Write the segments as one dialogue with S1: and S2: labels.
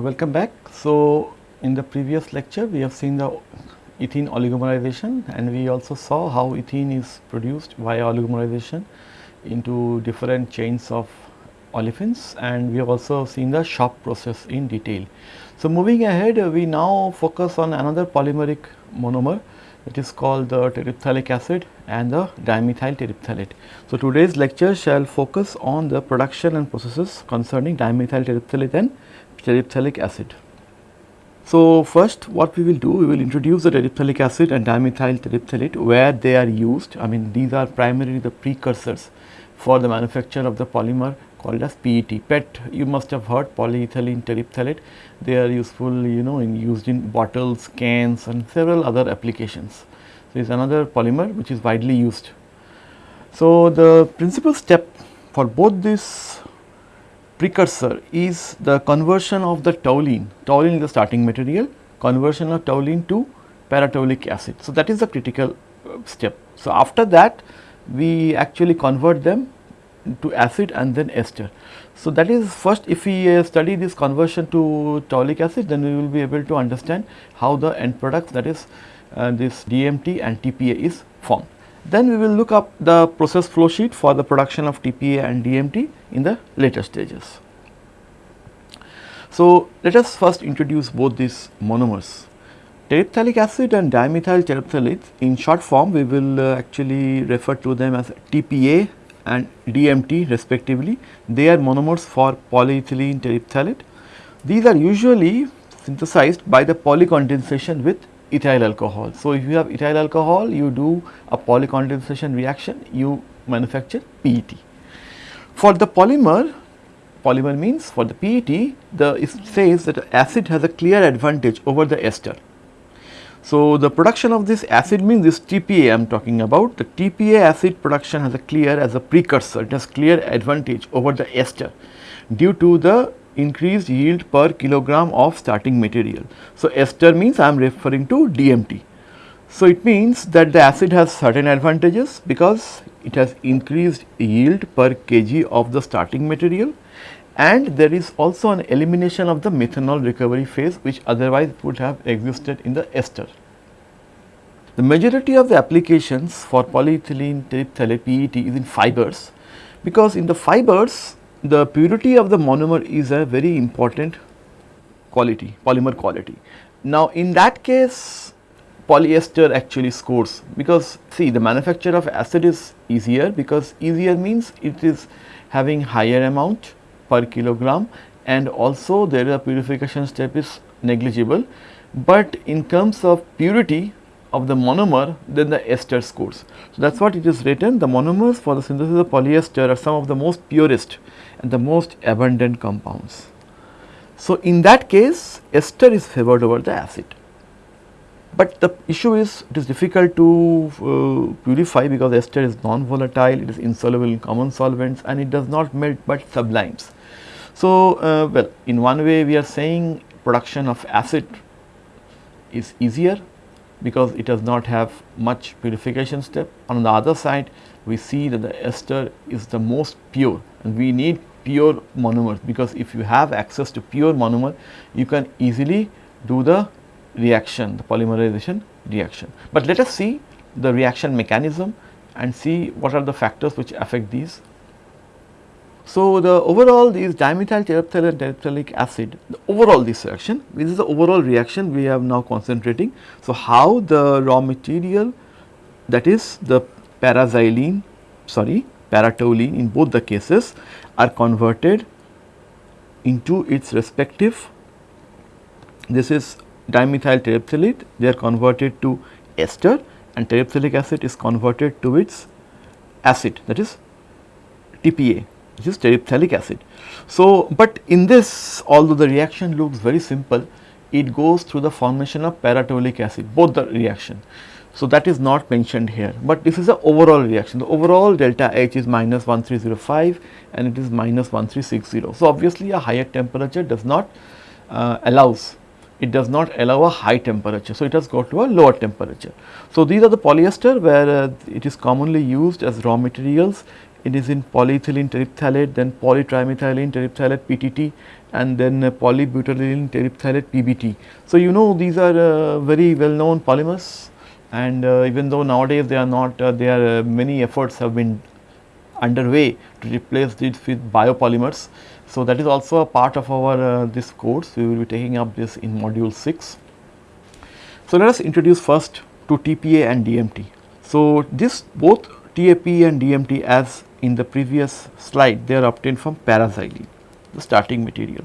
S1: Welcome back. So, in the previous lecture we have seen the ethene oligomerization and we also saw how ethene is produced via oligomerization into different chains of olefins and we have also seen the shop process in detail. So, moving ahead we now focus on another polymeric monomer it is called the terephthalic acid and the dimethyl terephthalate. So, today's lecture shall focus on the production and processes concerning dimethyl terephthalate and terephthalic acid. So, first what we will do, we will introduce the terephthalic acid and dimethyl terephthalate where they are used. I mean these are primarily the precursors for the manufacture of the polymer called as PET. PET you must have heard polyethylene terephthalate. They are useful you know in used in bottles, cans and several other applications. So, it is another polymer which is widely used. So, the principal step for both this precursor is the conversion of the toluene, toluene is the starting material, conversion of toluene to paratoluic acid. So, that is the critical uh, step. So, after that we actually convert them to acid and then ester. So, that is first if we uh, study this conversion to toluic acid then we will be able to understand how the end products that is uh, this DMT and TPA is formed. Then we will look up the process flow sheet for the production of TPA and DMT in the later stages. So, let us first introduce both these monomers. Terephthalic acid and dimethyl terephthalate in short form we will uh, actually refer to them as TPA and DMT respectively. They are monomers for polyethylene terephthalate. These are usually synthesized by the polycondensation with ethyl alcohol. So, if you have ethyl alcohol you do a polycondensation reaction you manufacture PET. For the polymer, polymer means for the PET the it says that acid has a clear advantage over the ester. So, the production of this acid means this TPA I am talking about the TPA acid production has a clear as a precursor it has clear advantage over the ester due to the increased yield per kilogram of starting material. So, ester means I am referring to DMT. So, it means that the acid has certain advantages because it has increased yield per kg of the starting material and there is also an elimination of the methanol recovery phase which otherwise would have existed in the ester. The majority of the applications for polyethylene terephthalate PET is in fibers because in the fibers the purity of the monomer is a very important quality, polymer quality. Now, in that case polyester actually scores because see the manufacture of acid is easier because easier means it is having higher amount per kilogram and also there a purification step is negligible. But in terms of purity of the monomer then the ester scores. So, that is what it is written the monomers for the synthesis of polyester are some of the most purest and the most abundant compounds. So, in that case ester is favored over the acid. But the issue is it is difficult to uh, purify because ester is non-volatile, it is insoluble in common solvents and it does not melt but sublimes. So, uh, well in one way we are saying production of acid is easier because it does not have much purification step. On the other side we see that the ester is the most pure and we need pure monomers because if you have access to pure monomer you can easily do the reaction the polymerization reaction. But let us see the reaction mechanism and see what are the factors which affect these so, the overall these dimethyl terephthalate and terephthalic acid, the overall this reaction, this is the overall reaction we have now concentrating. So, how the raw material that is the paraxylene, sorry paratoluene in both the cases are converted into its respective, this is dimethyl terephthalate, they are converted to ester and terephthalic acid is converted to its acid that is TPA which is terephthalic acid. So, but in this although the reaction looks very simple, it goes through the formation of paratoluic acid both the reaction. So, that is not mentioned here, but this is the overall reaction. The overall delta H is minus 1305 and it is minus 1360. So, obviously a higher temperature does not uh, allows it does not allow a high temperature. So, it has got to a lower temperature. So, these are the polyester where uh, it is commonly used as raw materials it is in polyethylene terephthalate, then polytrimethylene terephthalate PTT and then uh, polybutadiene terephthalate PBT. So, you know these are uh, very well known polymers and uh, even though nowadays they are not, uh, there are many efforts have been underway to replace these with biopolymers. So, that is also a part of our uh, this course, we will be taking up this in module 6. So, let us introduce first to TPA and DMT. So, this both TAP and DMT as in the previous slide they are obtained from paraxylene the starting material.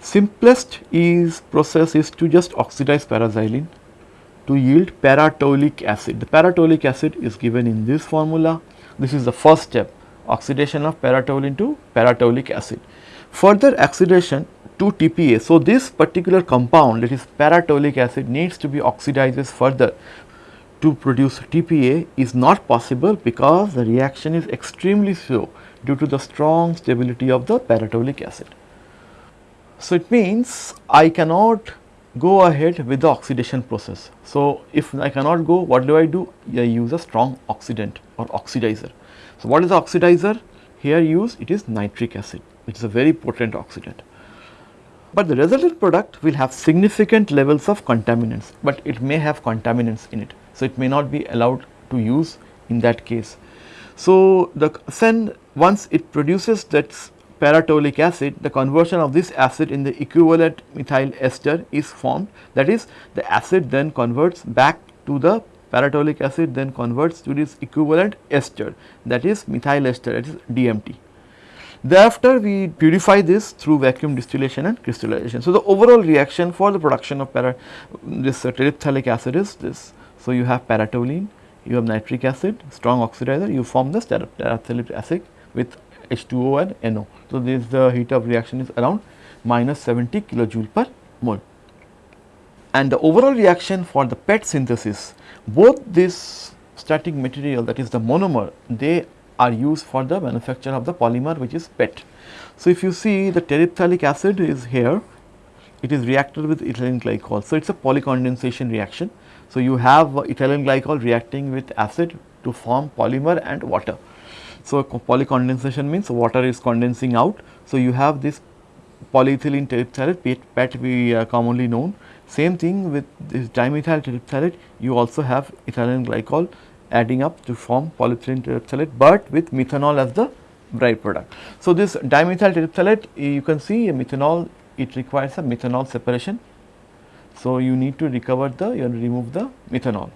S1: Simplest is process is to just oxidize paraxylene to yield paratoluic acid. The paratoluic acid is given in this formula. This is the first step oxidation of paratoluene to paratoluic acid. Further oxidation to TPA. So, this particular compound that is paratoluic acid needs to be oxidized further to produce TPA is not possible because the reaction is extremely slow due to the strong stability of the paratoluic acid. So, it means I cannot go ahead with the oxidation process. So, if I cannot go what do I do? I use a strong oxidant or oxidizer. So, what is the oxidizer? Here used it is nitric acid which is a very potent oxidant. But the resultant product will have significant levels of contaminants, but it may have contaminants in it. So, it may not be allowed to use in that case. So, the then once it produces that paratoluic acid, the conversion of this acid in the equivalent methyl ester is formed that is the acid then converts back to the paratoluic acid then converts to this equivalent ester that is methyl ester that is DMT. Thereafter, we purify this through vacuum distillation and crystallization. So, the overall reaction for the production of para this uh, terephthalic acid is this. So, you have paratoluene, you have nitric acid, strong oxidizer, you form the terephthalic acid with H2O and eh, NO. So, this the heat of reaction is around minus 70 kilojoule per mole. And the overall reaction for the PET synthesis, both this static material that is the monomer, they are used for the manufacture of the polymer which is PET. So, if you see the terephthalic acid is here, it is reacted with ethylene glycol. So, it is a polycondensation reaction. So, you have ethylene glycol reacting with acid to form polymer and water. So, polycondensation means water is condensing out. So, you have this polyethylene terephthalate PET we uh, commonly known. Same thing with this dimethyl terephthalate you also have ethylene glycol adding up to form polyethylene terephthalate, but with methanol as the byproduct. So, this dimethyl terephthalate you can see a methanol it requires a methanol separation. So, you need to recover the you remove the methanol.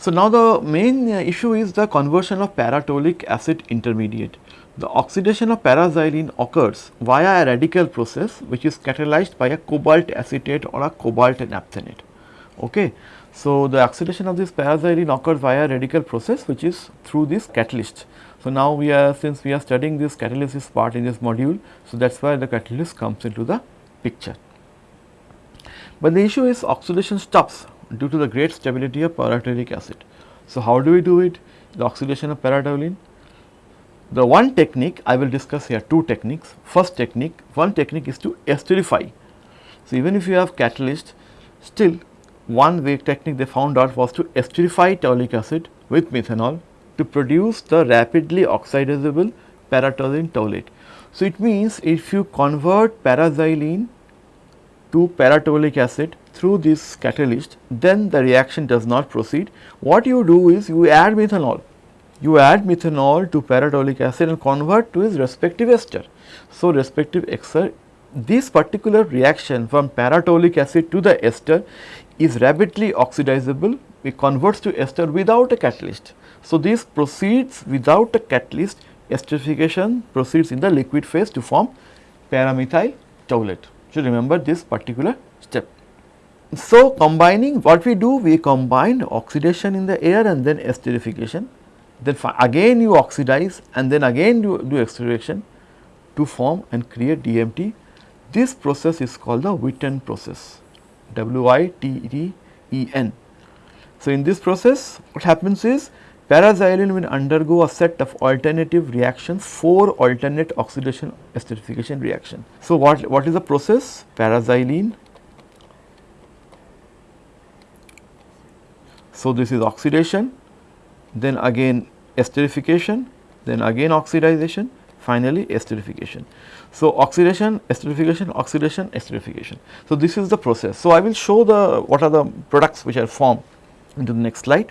S1: So, now the main uh, issue is the conversion of paratoluic acid intermediate. The oxidation of paraxylene occurs via a radical process which is catalyzed by a cobalt acetate or a cobalt naphthenate. Okay. So, the oxidation of this paraxylene occurs via a radical process which is through this catalyst. So, now we are since we are studying this catalysis part in this module, so that is why the catalyst comes into the picture. But the issue is oxidation stops due to the great stability of paratoluic acid. So, how do we do it? The oxidation of paratoluene. The one technique I will discuss here two techniques. First technique, one technique is to esterify. So, even if you have catalyst, still one way technique they found out was to esterify toluic acid with methanol to produce the rapidly oxidizable paratoluene toluate. So, it means if you convert paraxylene to paratoluic acid through this catalyst, then the reaction does not proceed. What you do is you add methanol. You add methanol to paratoluic acid and convert to its respective ester. So, respective ester, this particular reaction from paratoluic acid to the ester is rapidly oxidizable, it converts to ester without a catalyst. So, this proceeds without a catalyst, esterification proceeds in the liquid phase to form paramethyl toluate. So, remember this particular step. So, combining what we do we combine oxidation in the air and then esterification then again you oxidize and then again you do esterification to form and create DMT. This process is called the Witten process W I T T E N. So, in this process what happens is paraxylene will undergo a set of alternative reactions, four alternate oxidation esterification reaction. So, what, what is the process? Paraxylene So, this is oxidation, then again esterification, then again oxidization, finally esterification. So, oxidation, esterification, oxidation, esterification. So, this is the process. So, I will show the what are the products which are formed into the next slide.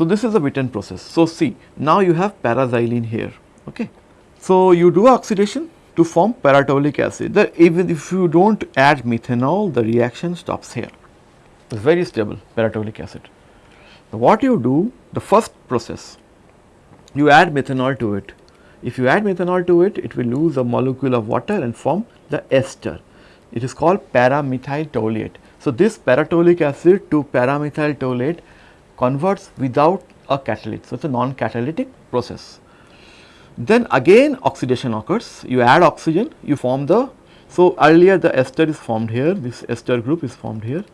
S1: So, this is the Witten process. So, see now you have paraxylene here. Okay. So, you do oxidation to form paratoluic acid. The, even if you do not add methanol, the reaction stops here. It is very stable paratoluic acid. Now, what you do, the first process, you add methanol to it. If you add methanol to it, it will lose a molecule of water and form the ester. It is called paramethyl toluate. So, this paratoluic acid to paramethyl toluate converts without a catalyst. So, it is a non-catalytic process. Then again oxidation occurs, you add oxygen, you form the, so earlier the ester is formed here, this ester group is formed here.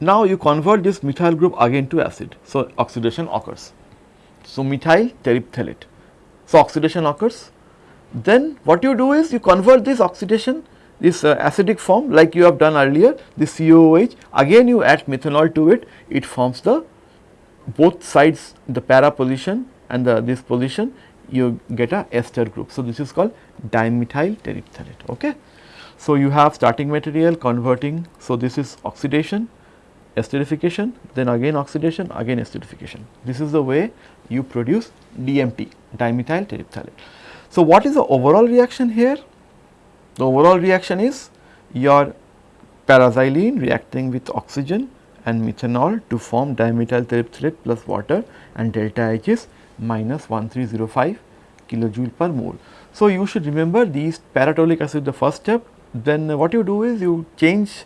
S1: Now you convert this methyl group again to acid, so oxidation occurs. So methyl terephthalate, so oxidation occurs. Then what you do is you convert this oxidation, this uh, acidic form like you have done earlier, this COOH, again you add methanol to it, it forms the both sides the para position and the, this position you get a ester group. So, this is called dimethyl terephthalate. Okay. So, you have starting material converting. So, this is oxidation, esterification, then again oxidation, again esterification. This is the way you produce DMT, dimethyl terephthalate. So, what is the overall reaction here? The overall reaction is your paraxylene reacting with oxygen and methanol to form dimethyl terephthalate plus water and delta H is minus 1305 kilojoule per mole. So, you should remember these paratoluic acid the first step then what you do is you change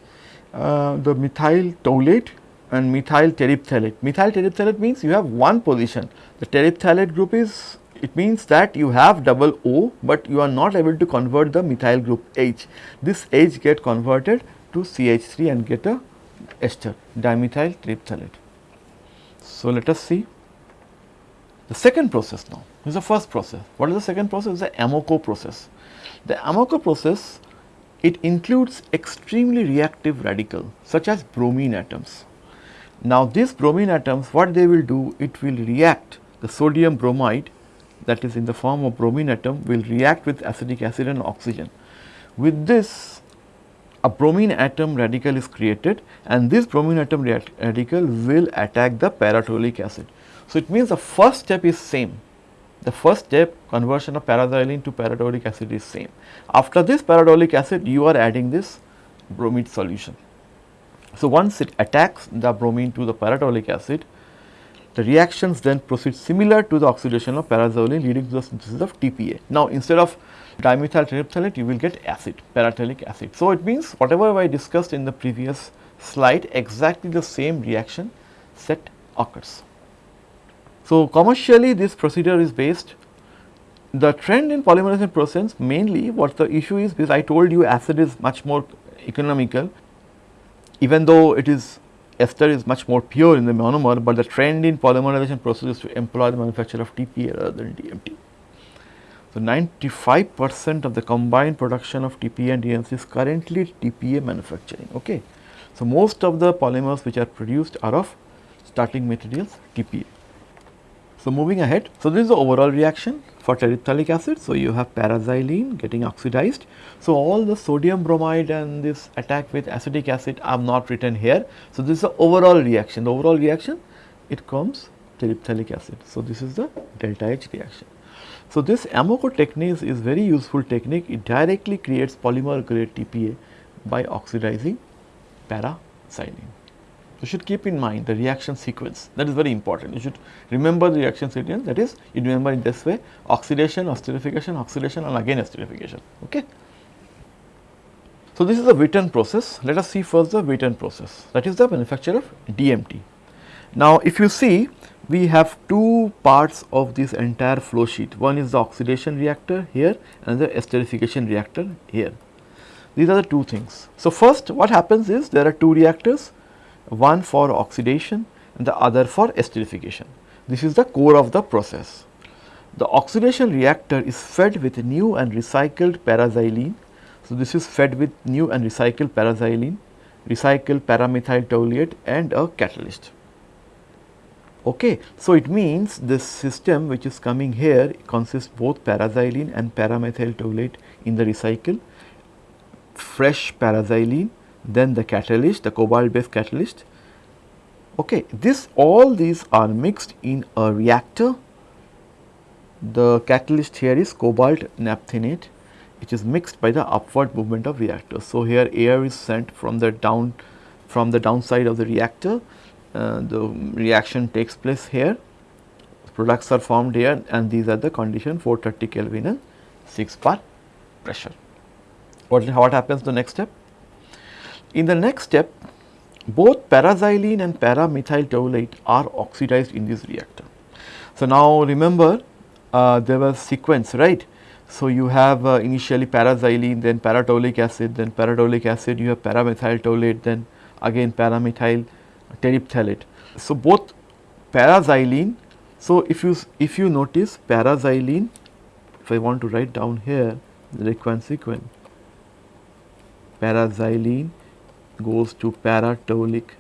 S1: uh, the methyl toluate and methyl terephthalate. Methyl terephthalate means you have one position. The terephthalate group is it means that you have double O, but you are not able to convert the methyl group H. This H get converted to CH3 and get a ester dimethyl terephthalate. So, let us see the second process now is the first process. What is the second process? The Amoco process. The Amoco process it includes extremely reactive radical such as bromine atoms. Now these bromine atoms what they will do it will react the sodium bromide that is in the form of bromine atom will react with acetic acid and oxygen. With this a bromine atom radical is created and this bromine atom radical will attack the paratoluic acid. So, it means the first step is same. The first step conversion of paraxylene to paratoluic acid is same. After this paratoluic acid you are adding this bromide solution. So, once it attacks the bromine to the paratoluic acid, the reactions then proceed similar to the oxidation of paraxylene leading to the synthesis of TPA. Now, instead of dimethyl terephthalate you will get acid, paratoluic acid. So, it means whatever I discussed in the previous slide exactly the same reaction set occurs. So, commercially this procedure is based the trend in polymerization process mainly what the issue is because I told you acid is much more economical even though it is ester is much more pure in the monomer, but the trend in polymerization process is to employ the manufacture of TPA rather than DMT. So, 95 percent of the combined production of TPA and DMT is currently TPA manufacturing. Okay. So, most of the polymers which are produced are of starting materials TPA. So, moving ahead, so this is the overall reaction for terephthalic acid. So, you have paraxylene getting oxidized. So, all the sodium bromide and this attack with acetic acid are not written here. So, this is the overall reaction. The overall reaction it comes terephthalic acid. So, this is the delta H reaction. So, this Amoco technique is very useful technique. It directly creates polymer grade TPA by oxidizing paraxylene. You should keep in mind the reaction sequence that is very important. You should remember the reaction sequence that is you remember in this way oxidation, esterification, oxidation and again esterification. Okay. So, this is the Witten process. Let us see first the Witten process that is the manufacture of DMT. Now, if you see we have two parts of this entire flow sheet. One is the oxidation reactor here and the esterification reactor here. These are the two things. So, first what happens is there are two reactors one for oxidation and the other for esterification. This is the core of the process. The oxidation reactor is fed with new and recycled paraxylene. So, this is fed with new and recycled paraxylene, recycled paramethyl toluate and a catalyst. Okay. So, it means this system which is coming here consists both paraxylene and paramethyl toluene in the recycle, fresh paraxylene, then the catalyst, the cobalt based catalyst. Okay. This all these are mixed in a reactor. The catalyst here is cobalt naphthenate which is mixed by the upward movement of reactor. So, here air is sent from the down from the downside of the reactor uh, the reaction takes place here, products are formed here and these are the condition 430 Kelvin and 6 bar pressure. What, what happens the next step? In the next step, both paraxylene and paramethyl toluene are oxidized in this reactor. So, now remember uh, there was sequence right. So, you have uh, initially paraxylene then paratoluic acid then paratoluic acid you have paramethyl toluene then again paramethyl terephthalate. So, both paraxylene, so if you if you notice paraxylene, if I want to write down here the requirement sequence, paraxylene goes to paratoluic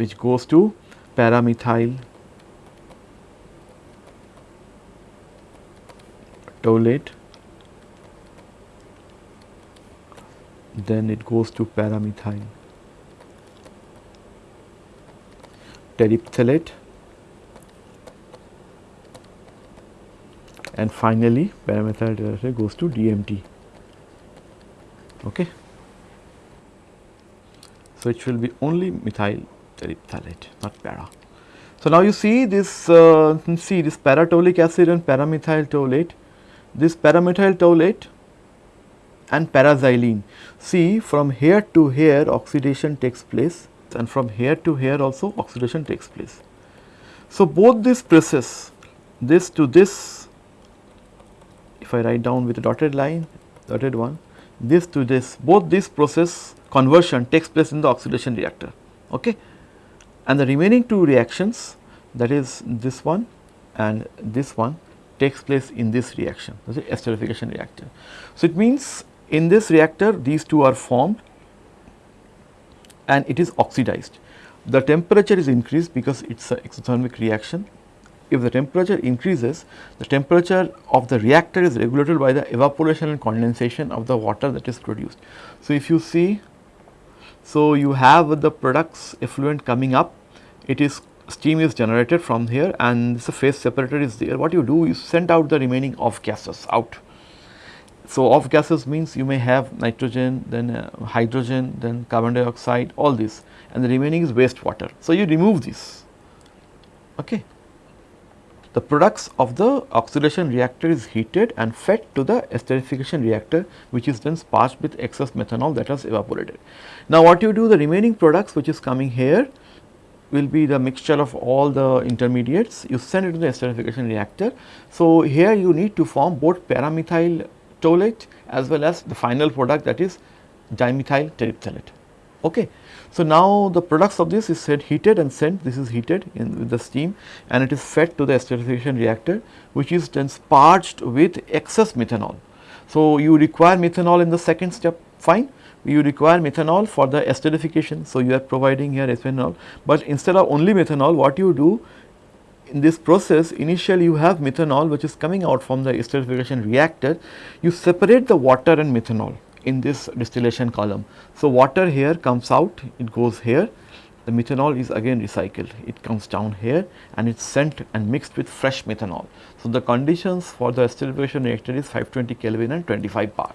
S1: which goes to paramethyl toluene then it goes to paramethyl terephthalate and finally paramethyl terephthalate goes to DMT. Okay. So, it will be only methyl terephthalate not para. So, now you see this uh, see this paratoluic acid and paramethyl toluene this paramethyl toluene and paraxylene. See from here to here oxidation takes place and from here to here also oxidation takes place. So, both this process this to this if I write down with a dotted line dotted one this to this both this process conversion takes place in the oxidation reactor okay and the remaining two reactions that is this one and this one takes place in this reaction the esterification reactor. So, it means in this reactor these two are formed and it is oxidized. The temperature is increased because it is a exothermic reaction. If the temperature increases, the temperature of the reactor is regulated by the evaporation and condensation of the water that is produced. So, if you see, so you have the products effluent coming up, it is steam is generated from here and this phase separator is there. What you do is send out the remaining off gases out so, off gases means you may have nitrogen, then uh, hydrogen, then carbon dioxide, all this and the remaining is wastewater. So, you remove this. Okay. The products of the oxidation reactor is heated and fed to the esterification reactor which is then sparged with excess methanol that has evaporated. Now, what you do the remaining products which is coming here will be the mixture of all the intermediates you send it to the esterification reactor. So, here you need to form both paramethyl toluene as well as the final product that is dimethyl terephthalate. Okay. So, now the products of this is said heated and sent this is heated in with the steam and it is fed to the esterification reactor which is then sparged with excess methanol. So, you require methanol in the second step fine you require methanol for the esterification. So, you are providing here ethanol, but instead of only methanol what you do in this process initially you have methanol which is coming out from the esterification reactor, you separate the water and methanol in this distillation column. So, water here comes out, it goes here, the methanol is again recycled, it comes down here and it is sent and mixed with fresh methanol. So, the conditions for the distillation reactor is 520 Kelvin and 25 bar,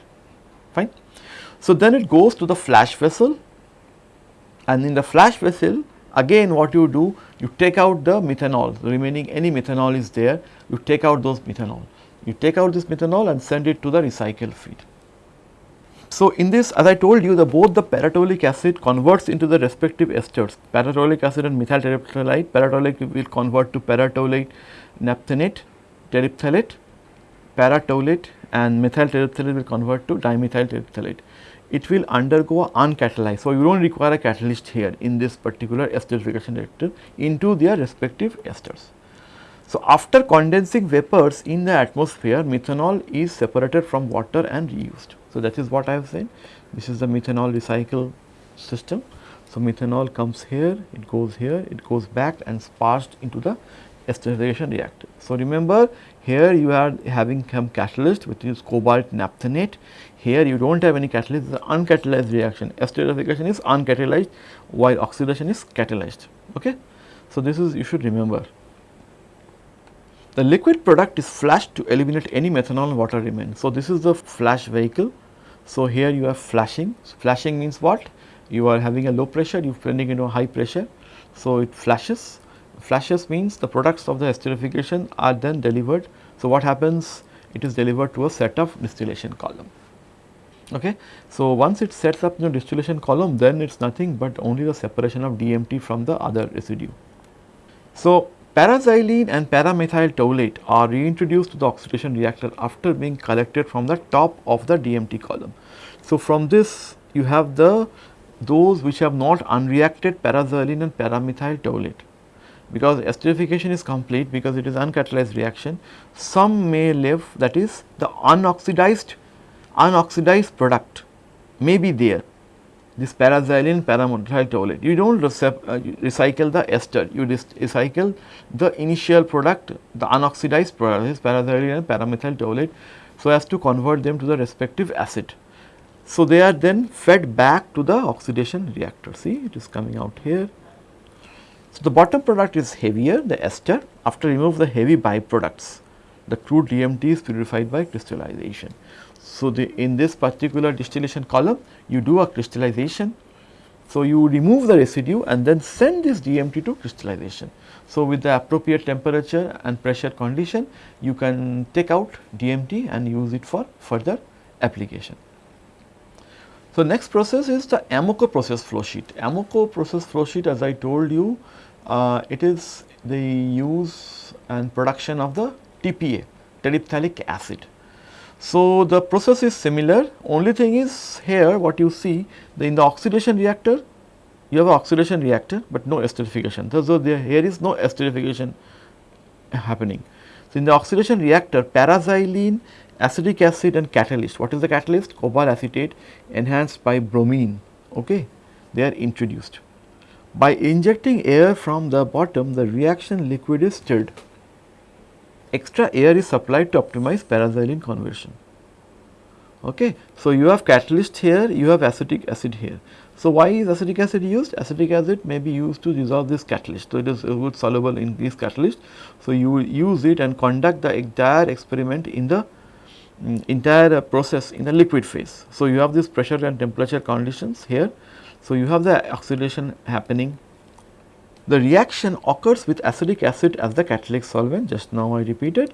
S1: fine. So, then it goes to the flash vessel and in the flash vessel Again what you do, you take out the methanol, the remaining any methanol is there, you take out those methanol. You take out this methanol and send it to the recycle feed. So, in this as I told you the both the paratoluic acid converts into the respective esters, paratoluic acid and methyl terephthalate, paratoluic will convert to paratoluate naphthenate, terephthalate, paratoluate and methyl terephthalate will convert to dimethyl terephthalate it will undergo uncatalyzed. So, you do not require a catalyst here in this particular esterification reactor into their respective esters. So, after condensing vapors in the atmosphere methanol is separated from water and reused. So, that is what I have said this is the methanol recycle system. So, methanol comes here, it goes here, it goes back and sparged into the esterification reactor. So, remember here you are having some catalyst which is cobalt naphthenate. Here you do not have any catalyst, it is an uncatalyzed reaction. Esterification is uncatalyzed while oxidation is catalyzed. Okay? So, this is you should remember. The liquid product is flashed to eliminate any methanol water remains. So, this is the flash vehicle. So, here you have flashing. flashing means what? You are having a low pressure, you are turning into a high pressure. So, it flashes. Flashes means the products of the esterification are then delivered. So, what happens? It is delivered to a set of distillation column. Okay. So, once it sets up the distillation column, then it is nothing but only the separation of DMT from the other residue. So, Paraxylene and paramethyl toluene are reintroduced to the oxidation reactor after being collected from the top of the DMT column. So, from this you have the those which have not unreacted paraxylene and paramethyl toluene because esterification is complete because it is uncatalyzed reaction. Some may live that is the unoxidized unoxidized product may be there this paraxylene paramethyl. You do not uh, recycle the ester, you recycle the initial product, the unoxidized product, this paraxylene and paramethyl so as to convert them to the respective acid. So, they are then fed back to the oxidation reactor. See, it is coming out here. So, the bottom product is heavier, the ester. After remove the heavy byproducts, the crude DMT is purified by crystallization. So, the in this particular distillation column you do a crystallization. So, you remove the residue and then send this DMT to crystallization. So, with the appropriate temperature and pressure condition you can take out DMT and use it for further application. So, next process is the Amoco process flow sheet. Amoco process flow sheet as I told you uh, it is the use and production of the TPA terephthalic acid. So, the process is similar only thing is here what you see the in the oxidation reactor you have oxidation reactor, but no esterification. So, there here is no esterification happening. So, in the oxidation reactor paraxylene, acetic acid and catalyst what is the catalyst cobalt acetate enhanced by bromine okay they are introduced. By injecting air from the bottom the reaction liquid is stirred extra air is supplied to optimize paraxylene conversion. Okay. So, you have catalyst here, you have acetic acid here. So, why is acetic acid used? Acetic acid may be used to dissolve this catalyst. So, it is good soluble in this catalyst. So, you use it and conduct the entire experiment in the um, entire process in the liquid phase. So, you have this pressure and temperature conditions here. So, you have the oxidation happening the reaction occurs with acetic acid as the catalytic solvent just now I repeated.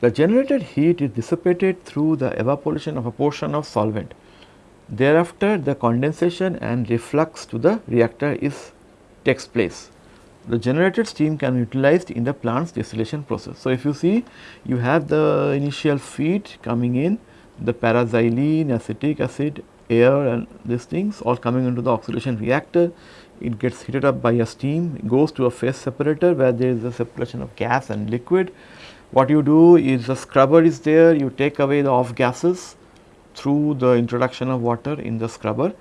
S1: The generated heat is dissipated through the evaporation of a portion of solvent. Thereafter the condensation and reflux to the reactor is takes place. The generated steam can be utilized in the plant's distillation process. So, if you see you have the initial feed coming in the paraxylene, acetic acid, air and these things all coming into the oxidation reactor it gets heated up by a steam, goes to a phase separator where there is a separation of gas and liquid. What you do is a scrubber is there, you take away the off gases through the introduction of water in the scrubber.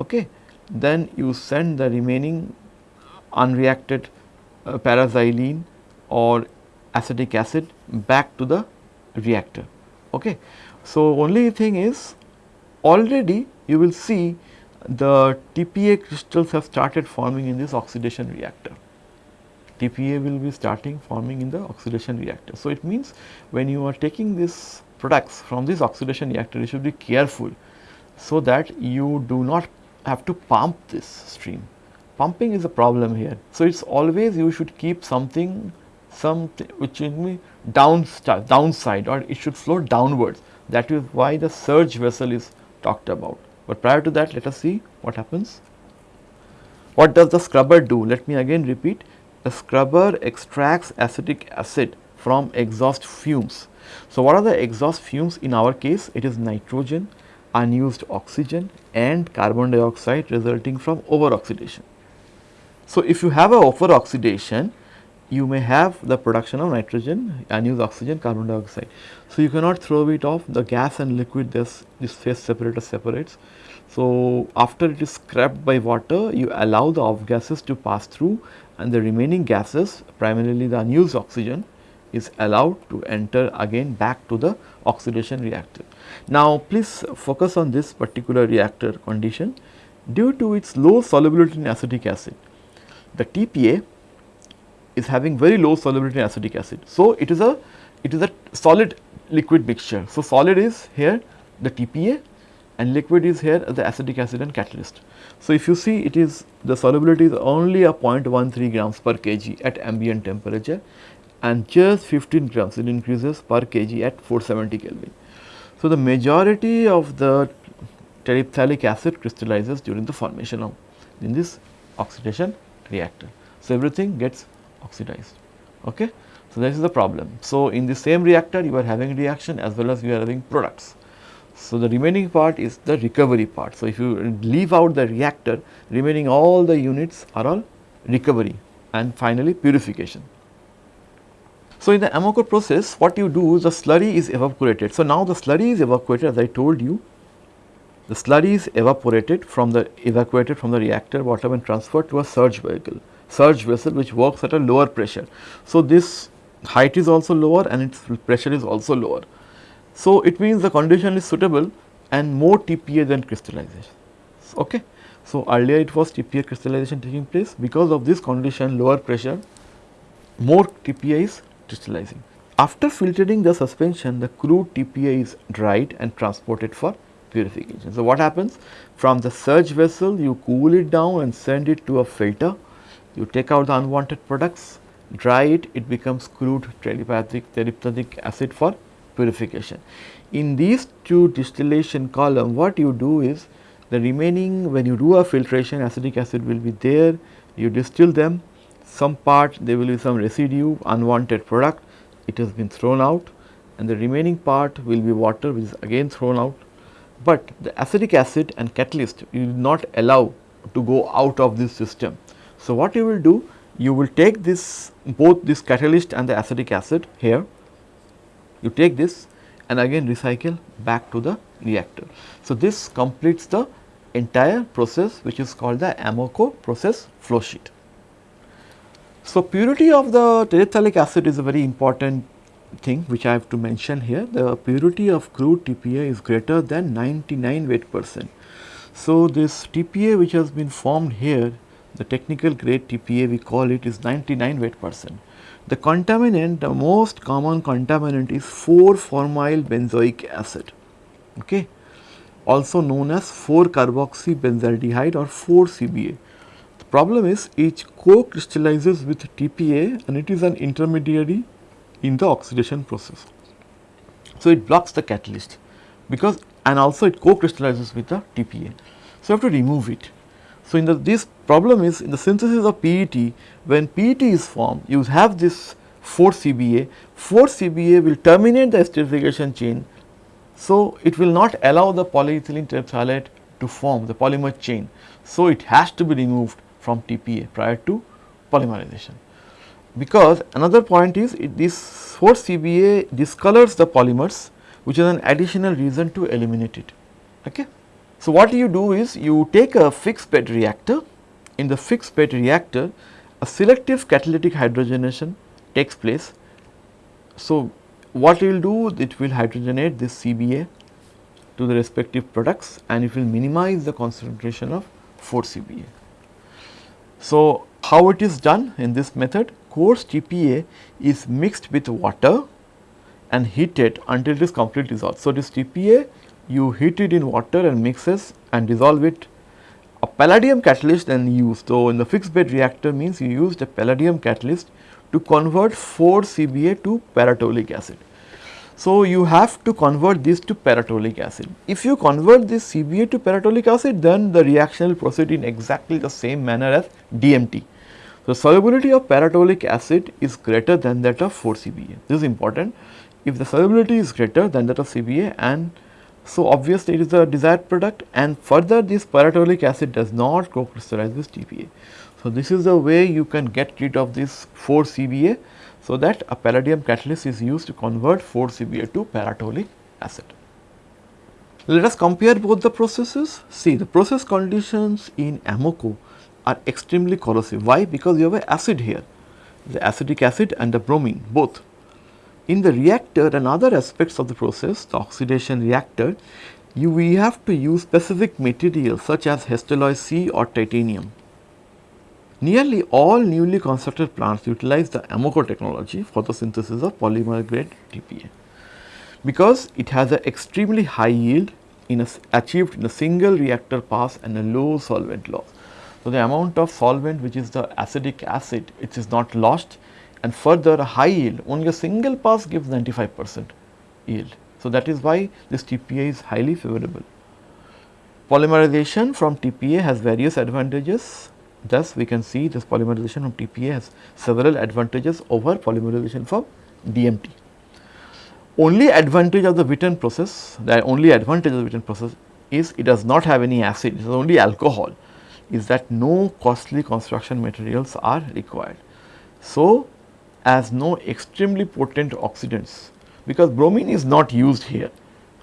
S1: Okay. Then you send the remaining unreacted uh, paraxylene or acetic acid back to the reactor. Okay. So, only thing is already you will see the TPA crystals have started forming in this oxidation reactor. TPA will be starting forming in the oxidation reactor. So, it means when you are taking these products from this oxidation reactor, you should be careful so that you do not have to pump this stream. Pumping is a problem here. So, it is always you should keep something something which will be downside or it should flow downwards. That is why the surge vessel is talked about. But prior to that let us see what happens. What does the scrubber do? Let me again repeat the scrubber extracts acetic acid from exhaust fumes. So, what are the exhaust fumes in our case? It is nitrogen, unused oxygen and carbon dioxide resulting from over oxidation. So, if you have a over oxidation you may have the production of nitrogen, unused oxygen, carbon dioxide. So, you cannot throw it off the gas and liquid this, this phase separator separates. So, after it is scrapped by water you allow the off gases to pass through and the remaining gases primarily the unused oxygen is allowed to enter again back to the oxidation reactor. Now, please focus on this particular reactor condition due to its low solubility in acetic acid. The TPA is having very low solubility in acetic acid. So, it is a it is a solid liquid mixture. So, solid is here the TPA and liquid is here the acetic acid and catalyst. So, if you see it is the solubility is only a 0.13 grams per kg at ambient temperature and just 15 grams it increases per kg at 470 Kelvin. So, the majority of the terephthalic acid crystallizes during the formation of in this oxidation reactor. So, everything gets oxidized. Okay? So, this is the problem. So, in the same reactor you are having reaction as well as you are having products. So, the remaining part is the recovery part. So, if you leave out the reactor remaining all the units are all recovery and finally purification. So, in the Amoco process what you do is the slurry is evaporated. So, now the slurry is evaporated as I told you the slurry is evaporated from the evacuated from the reactor bottom and transferred to a surge vehicle surge vessel which works at a lower pressure. So, this height is also lower and its pressure is also lower. So, it means the condition is suitable and more TPA than crystallization. Okay. So, earlier it was TPA crystallization taking place because of this condition lower pressure more TPA is crystallizing. After filtering the suspension the crude TPA is dried and transported for purification. So, what happens from the surge vessel you cool it down and send it to a filter you take out the unwanted products, dry it, it becomes crude telepathic, terephthalic acid for purification. In these two distillation column, what you do is the remaining when you do a filtration acetic acid will be there, you distill them, some part there will be some residue unwanted product, it has been thrown out and the remaining part will be water which is again thrown out. But the acetic acid and catalyst you will not allow to go out of this system. So, what you will do? You will take this both this catalyst and the acetic acid here, you take this and again recycle back to the reactor. So, this completes the entire process which is called the Amoco process flow sheet. So, purity of the terephthalic acid is a very important thing which I have to mention here. The purity of crude TPA is greater than 99 weight percent. So, this TPA which has been formed here the technical grade TPA we call it is 99 weight percent. The contaminant, the most common contaminant is 4-formyl benzoic acid, okay, also known as 4-carboxybenzaldehyde or 4-CBA. The problem is each co-crystallizes with TPA and it is an intermediary in the oxidation process. So, it blocks the catalyst because and also it co-crystallizes with the TPA. So, you have to remove it. So, in the this problem is in the synthesis of PET when PET is formed you have this 4 CBA, 4 CBA will terminate the esterification chain. So, it will not allow the polyethylene terephthalate to form the polymer chain. So, it has to be removed from TPA prior to polymerization. Because another point is it, this 4 CBA discolors the polymers which is an additional reason to eliminate it. Okay. So, what you do is you take a fixed bed reactor, in the fixed bed reactor a selective catalytic hydrogenation takes place. So, what you will do it will hydrogenate this CBA to the respective products and it will minimize the concentration of 4 CBA. So, how it is done in this method coarse TPA is mixed with water and heated until it is completely dissolved. So, this TPA you heat it in water and mixes and dissolve it. A palladium catalyst then used. So, in the fixed bed reactor means you used a palladium catalyst to convert 4 CBA to paratolic acid. So, you have to convert this to paratolic acid. If you convert this CBA to paratolic acid then the reaction will proceed in exactly the same manner as DMT. The solubility of paratolic acid is greater than that of 4 CBA. This is important. If the solubility is greater than that of CBA and so, obviously, it is a desired product and further this paratoluic acid does not co-crystallize with TPA. So, this is the way you can get rid of this 4 CBA. So, that a palladium catalyst is used to convert 4 CBA to paratoluic acid. Let us compare both the processes. See the process conditions in Amoco are extremely corrosive. Why? Because you have an acid here, the acetic acid and the bromine both. In the reactor and other aspects of the process, the oxidation reactor, you we have to use specific materials such as Hastelloy C or titanium. Nearly all newly constructed plants utilize the Amoco technology for the synthesis of polymer grade TPA because it has an extremely high yield in a, achieved in a single reactor pass and a low solvent loss. So, the amount of solvent which is the acetic acid it is not lost and further a high yield only a single pass gives 95 percent yield. So, that is why this TPA is highly favorable. Polymerization from TPA has various advantages thus we can see this polymerization from TPA has several advantages over polymerization from DMT only advantage of the Witten process, the only advantage of the Witten process is it does not have any acid, it is only alcohol, is that no costly construction materials are required. So, as no extremely potent oxidants, because bromine is not used here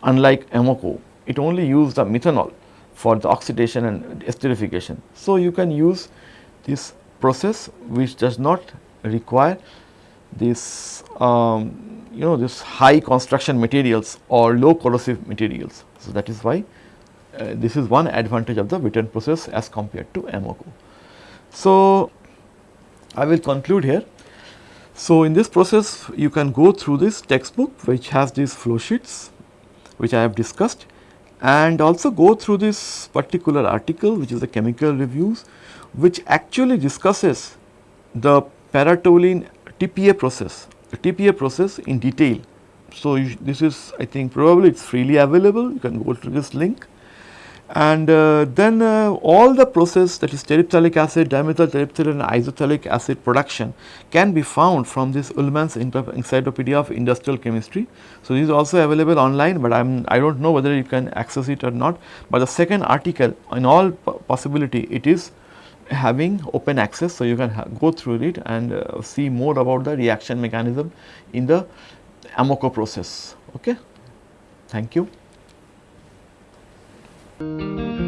S1: unlike Amoco, it only used the methanol for the oxidation and esterification. So, you can use this process which does not require this um, you know this high construction materials or low corrosive materials. So, that is why uh, this is one advantage of the Witten process as compared to Amoco. So, I will conclude here. So, in this process you can go through this textbook which has these flow sheets which I have discussed and also go through this particular article which is the chemical reviews which actually discusses the paratoluene TPA process the TPA process in detail. So, this is I think probably it is freely available you can go to this link and uh, then uh, all the process that is terephthalic acid, dimethyl terephthalate and isophthalic acid production can be found from this Ullmann's Encyclopedia of Industrial Chemistry. So, this is also available online, but I am I do not know whether you can access it or not, but the second article in all possibility it is having open access. So, you can go through it and uh, see more about the reaction mechanism in the Amoco process. Okay. Thank you. Thank you.